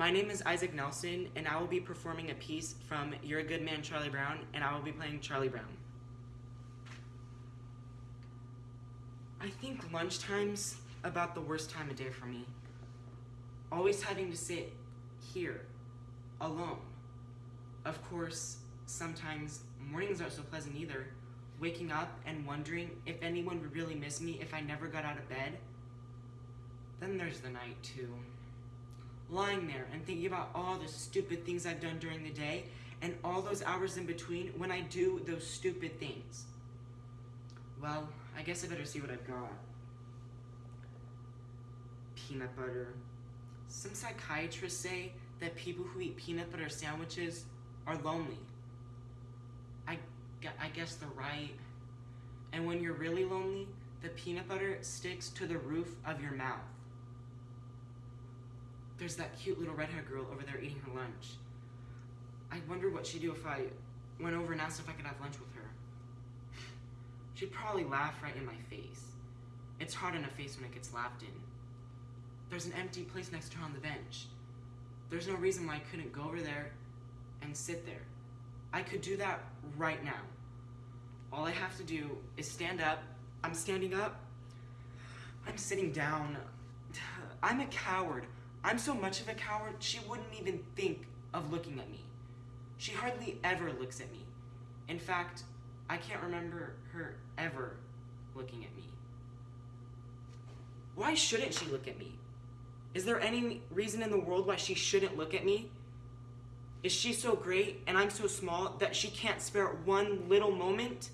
My name is Isaac Nelson, and I will be performing a piece from You're a Good Man, Charlie Brown, and I will be playing Charlie Brown. I think lunchtime's about the worst time of day for me. Always having to sit here, alone. Of course, sometimes mornings aren't so pleasant either. Waking up and wondering if anyone would really miss me if I never got out of bed. Then there's the night, too lying there and thinking about all the stupid things I've done during the day and all those hours in between when I do those stupid things. Well, I guess I better see what I've got. Peanut butter. Some psychiatrists say that people who eat peanut butter sandwiches are lonely. I, I guess they're right. And when you're really lonely, the peanut butter sticks to the roof of your mouth. There's that cute little redhead girl over there eating her lunch. I wonder what she'd do if I went over and asked if I could have lunch with her. She'd probably laugh right in my face. It's hard on a face when it gets laughed in. There's an empty place next to her on the bench. There's no reason why I couldn't go over there and sit there. I could do that right now. All I have to do is stand up. I'm standing up. I'm sitting down. I'm a coward. I'm so much of a coward, she wouldn't even think of looking at me. She hardly ever looks at me. In fact, I can't remember her ever looking at me. Why shouldn't she look at me? Is there any reason in the world why she shouldn't look at me? Is she so great and I'm so small that she can't spare one little moment?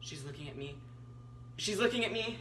She's looking at me. She's looking at me.